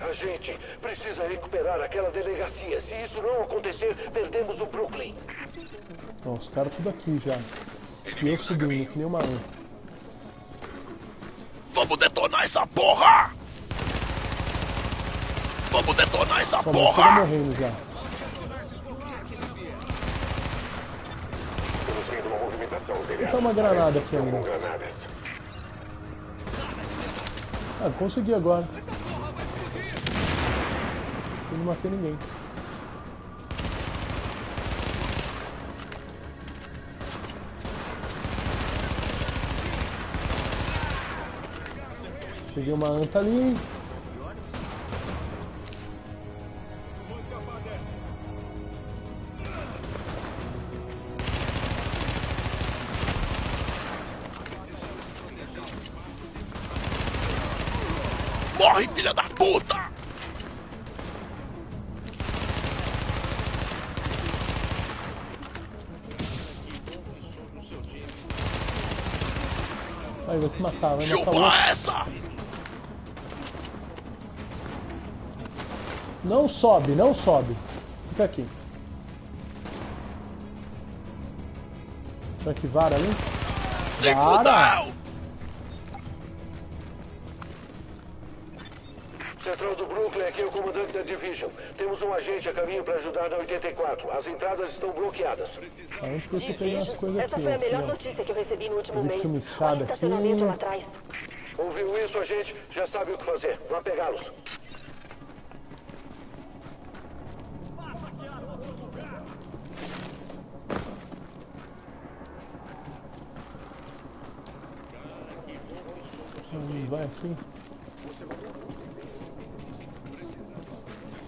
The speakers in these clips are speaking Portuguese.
A gente precisa recuperar aquela delegacia. Se isso não acontecer, perdemos o Brooklyn. Ó, os caras tudo aqui já. E eu subindo, que nem uma anta. Vamos detonar essa porra! Vamos detonar essa mas tudo porra! morrendo já. Vendo uma. Tá granada aqui ainda. Ah, consegui agora. Eu não matei ninguém. Peguei uma anta ali. Vai matar, vai matar outro. Chupa essa! Não sobe, não sobe. Fica aqui. Será que vara ali? Se a caminho para ajudar na 84. As entradas estão bloqueadas. Aonde que você pegou as coisas Essa aqui? foi a Aqui, melhor notícia que eu recebi no último mês. uma escada aqui. lá atrás. Ouviu isso, agente? Já sabe o que fazer. Vá pegá-los. Não vai aqui?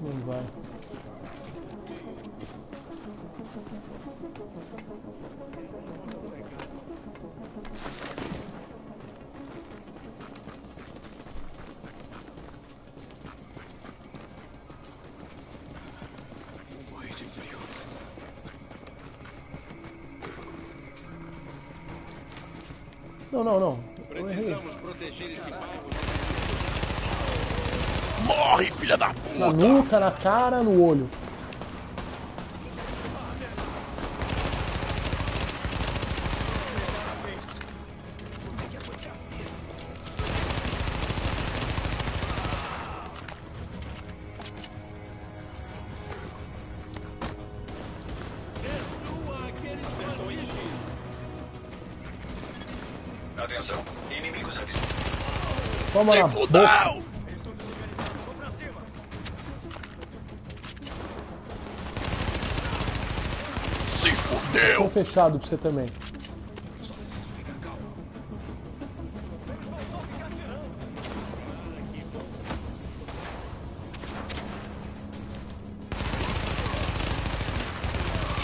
Não vai. Não, não, não. Precisamos proteger esse bairro. Morre, filha da Na puta! nuca, na cara, no olho. Se na boca. fudeu! Se Tô fechado pra você também.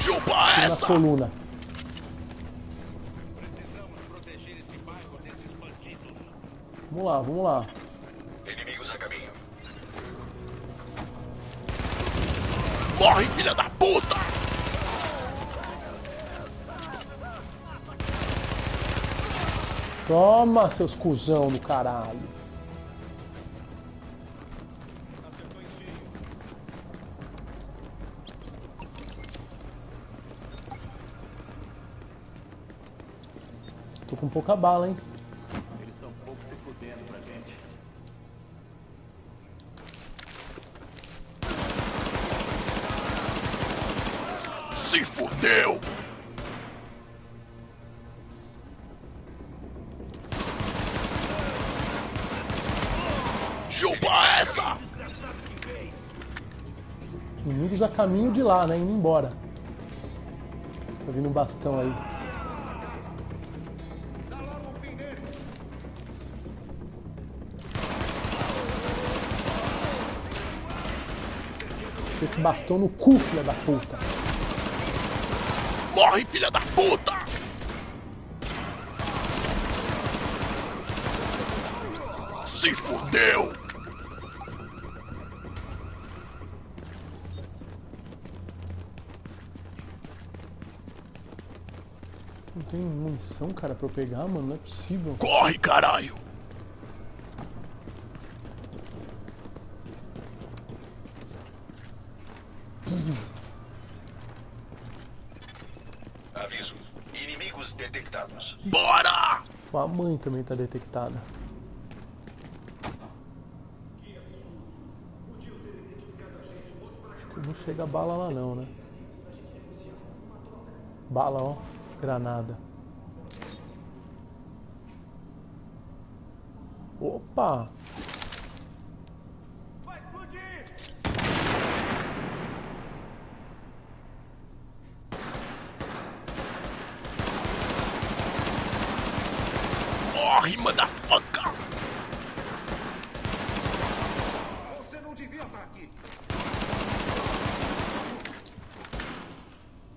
Chupa Na essa! coluna. Proteger esse bairro desses bandidos. Vamos lá, vamos lá. Inimigos a caminho. Morre, filha da puta! Toma, seus cuzão do caralho. Tô com pouca bala, hein? Inimigos a caminho de lá, né? Indo embora. Tá vindo um bastão aí. Esse bastão no cu, filha da puta. Morre, filha da puta! Se fudeu! tem munição, cara, pra eu pegar, mano? Não é possível. Corre, caralho! Aviso. Inimigos detectados. Bora! Sua mãe também tá detectada. Não chega bala lá não, né? Bala, ó. Granada. Opa! Vai explodir! Morre, motherfucker! Você não devia estar aqui.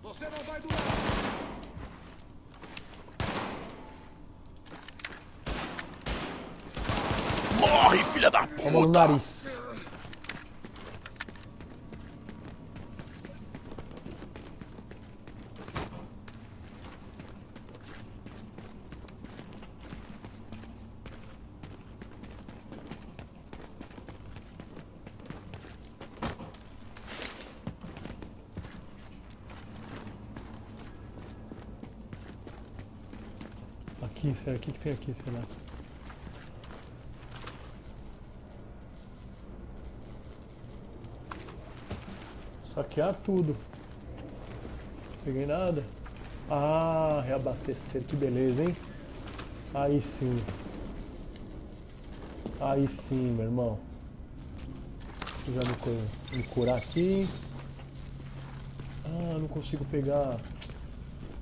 Você não vai durar. Morre, filha da Toma no puta! Nariz. Aqui, será? O que, que tem aqui, será? Saquear tudo. Peguei nada. Ah, reabastecer, que beleza, hein? Aí sim. Aí sim, meu irmão. Já me, me curar aqui. Ah, não consigo pegar.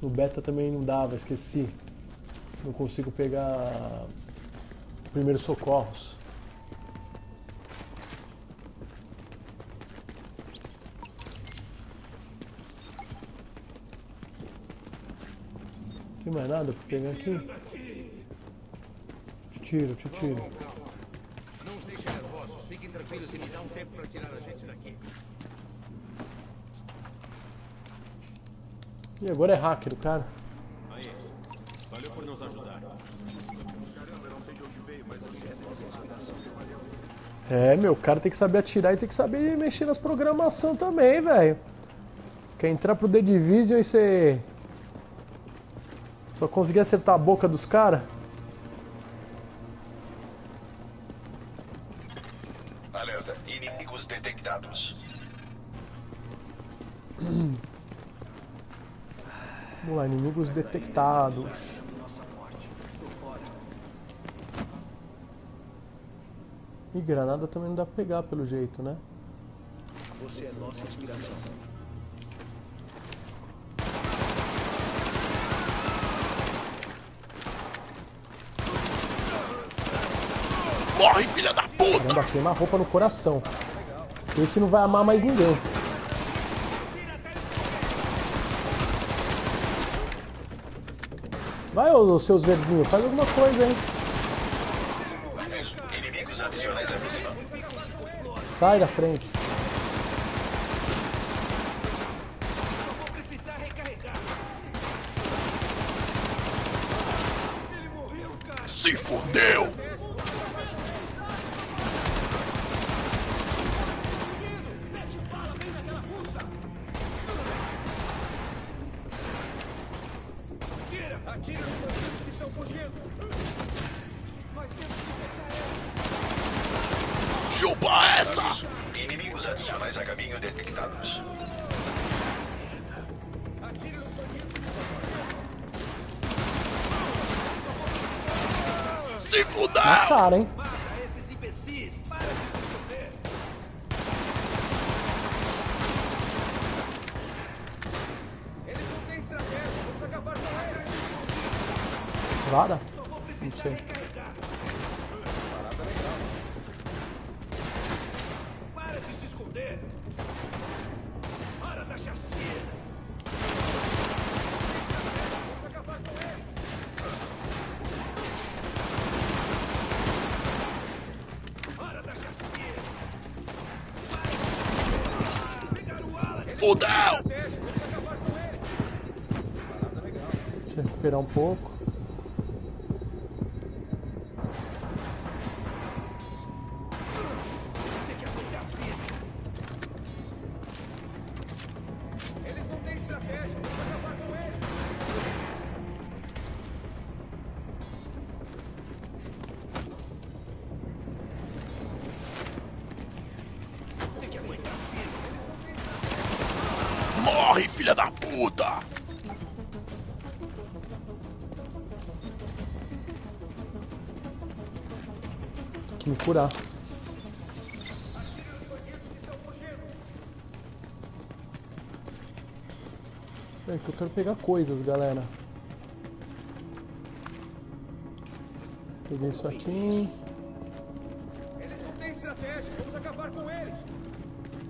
No beta também não dava, esqueci. Não consigo pegar primeiros socorros. Tem mais nada pra pegar aqui? Te tiro, te tiro. Não os deixe nervosos. Fiquem tranquilos e me dá um tempo para tirar a gente daqui. E agora é hacker o cara. Aí. Valeu por nos ajudar. É, meu, o cara tem que saber atirar e tem que saber mexer nas programação também, velho. Quer entrar pro The Division e você. Só conseguir acertar a boca dos caras? Alerta. Inimigos detectados. Vamos lá, inimigos detectados. E granada também não dá pra pegar pelo jeito, né? Você é nossa inspiração. Morre, filha da puta! Caramba, queima a roupa no coração. Esse não vai amar mais ninguém. Vai, ô seus verdinhos, faz alguma coisa, hein? Sai da frente. Se fudeu! Cara, hein? Eles não têm Um pouco. Curar. É que eu quero pegar coisas, galera. Peguei isso aqui. Eles não têm estratégia. Vamos acabar com eles.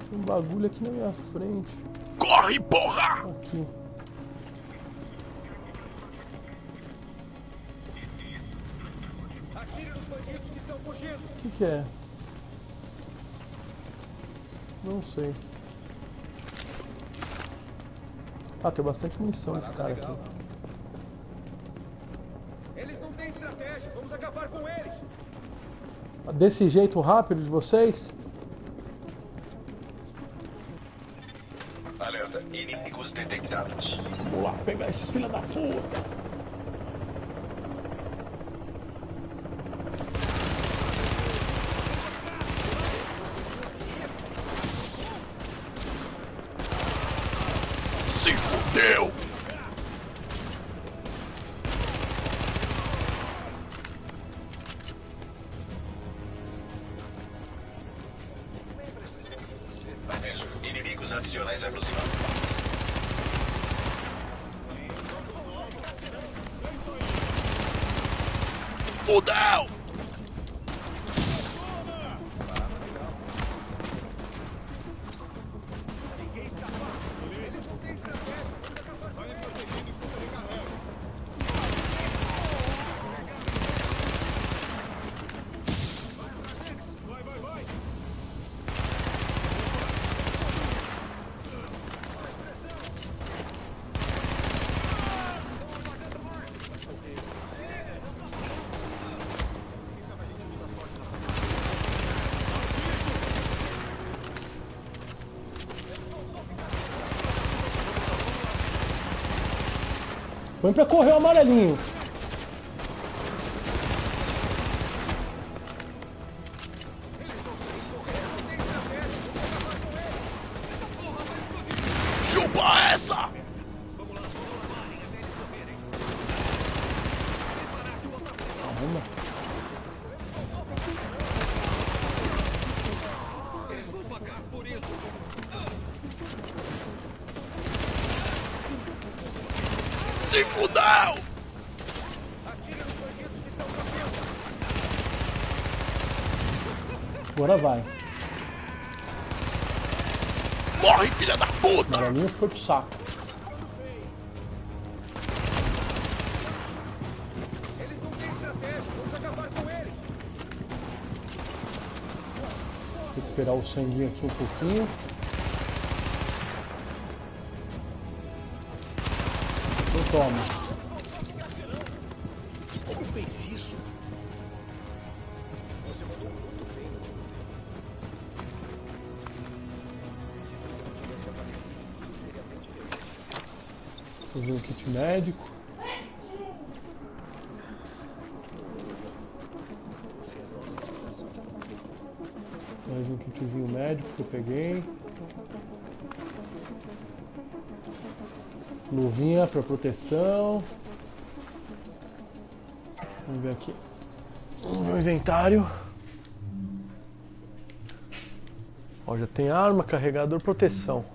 Tem um bagulho aqui na minha frente. Corre, porra! Aqui. O que, que é? Não sei. Ah, tem bastante munição desse cara aqui. Eles não têm estratégia. Vamos acabar com eles. Desse jeito rápido de vocês? Alerta. Inimigos detectados. Vou lá pegar esses filha da puta. Fudeu! Põe pra correr o amarelinho. Se fudeu! Agora vai. Morre, filha da puta! Amarelinho foi pro saco. Eles não têm estratégia. Vamos acabar com eles. Recuperar o sanguinho aqui um pouquinho. Toma. Como fez isso? Fazer um kit médico. Mais um kitzinho médico que eu peguei. Luvinha para proteção. Vamos ver aqui. O inventário. Ó, já tem arma, carregador, proteção.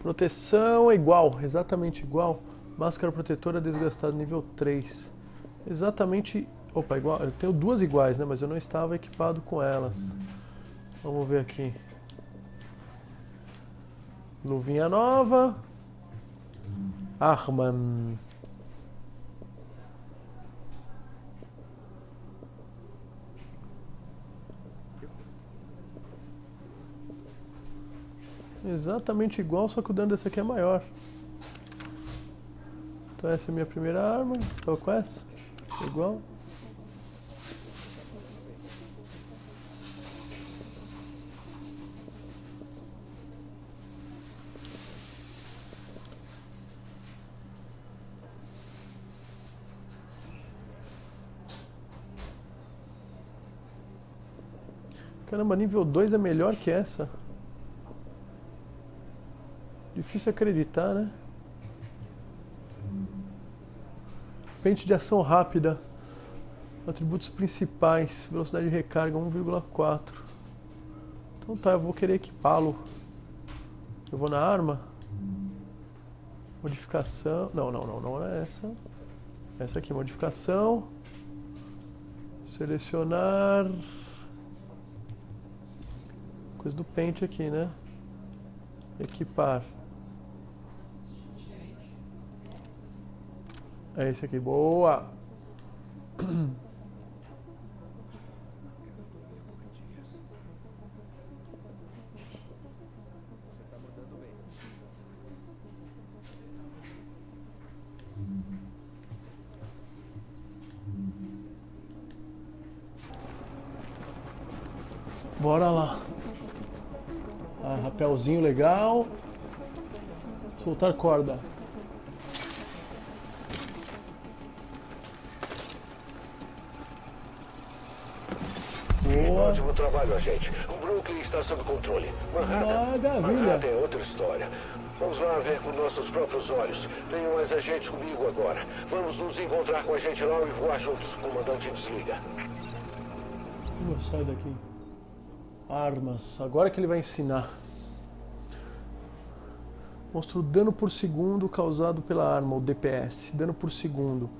Proteção é igual, exatamente igual. Máscara protetora desgastada nível 3. Exatamente. Opa, igual. Eu tenho duas iguais, né? Mas eu não estava equipado com elas. Vamos ver aqui. Luvinha nova. Arma. Exatamente igual, só que o dano desse aqui é maior. Então essa é a minha primeira arma. Tô com essa. Igual. Caramba, nível 2 é melhor que essa. Difícil acreditar, né? Pente de ação rápida. Atributos principais, velocidade de recarga 1,4. Então tá, eu vou querer equipá-lo. Eu vou na arma. Modificação. Não, não, não, não é essa. Essa aqui, modificação. Selecionar. Coisa do pente aqui, né? Equipar. É esse aqui, boa! Bora lá. Ah, rapelzinho legal. Soltar corda. Boa. Ótimo trabalho, agente. O Brooklyn está sob controle. Manhattan, Maravilha. Manhattan é outra história. Vamos lá ver com nossos próprios olhos. Tenho mais agentes comigo agora. Vamos nos encontrar com a gente lá e voar juntos. Comandante, desliga. Uh, sai daqui. Armas. Agora que ele vai ensinar. Mostra o dano por segundo causado pela arma, o DPS. Dano por segundo.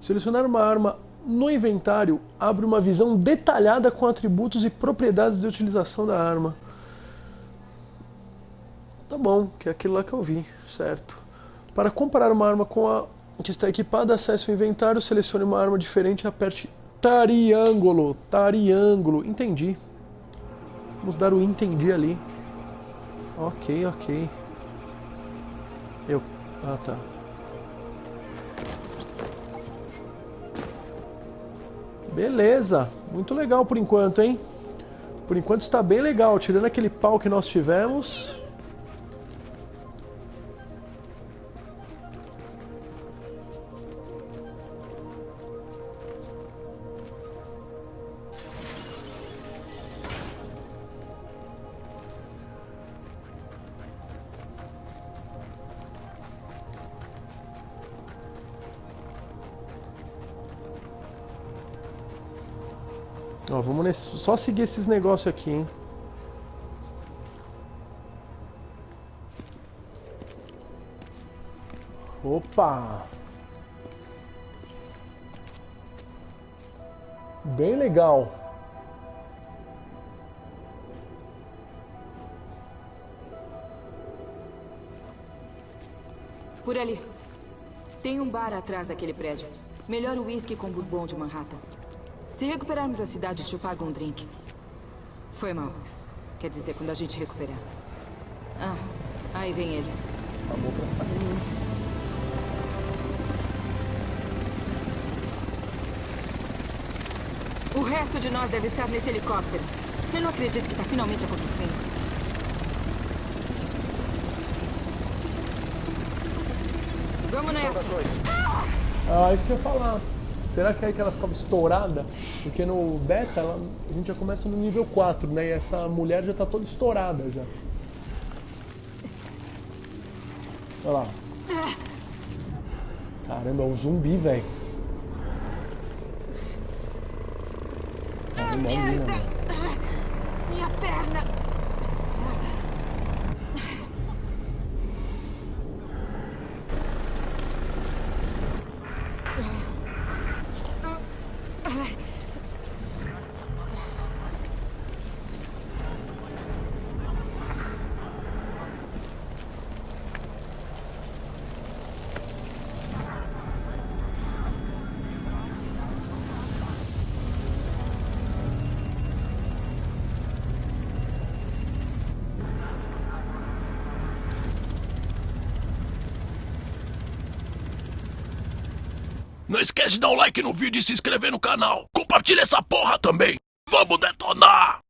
Selecionar uma arma no inventário abre uma visão detalhada com atributos e propriedades de utilização da arma. Tá bom, que é aquilo lá que eu vi, certo. Para comparar uma arma com a que está equipada, acesse o inventário, selecione uma arma diferente e aperte triângulo. Triângulo, entendi. Vamos dar o entendi ali. Ok, ok. Eu. Ah, tá. Beleza. Muito legal por enquanto, hein? Por enquanto está bem legal. Tirando aquele pau que nós tivemos. Nesse, só seguir esses negócios aqui, hein? Opa! Bem legal. Por ali. Tem um bar atrás daquele prédio. Melhor uísque com bourbon de Manhattan. Se recuperarmos a cidade, te pago um drink. Foi mal. Quer dizer, quando a gente recuperar. Ah, aí vem eles. O resto de nós deve estar nesse helicóptero. Eu não acredito que está finalmente acontecendo. Vamos nessa. Ah, isso que eu ia falar. Será que é aí que ela ficava estourada? Porque no beta ela- a gente já começa no nível 4, né? E essa mulher já tá toda estourada já. Olha lá. Caramba, é um zumbi, velho. Ah, Imagina, merda! velho. Não esquece de dar um like no vídeo e se inscrever no canal. Compartilha essa porra também. Vamos detonar!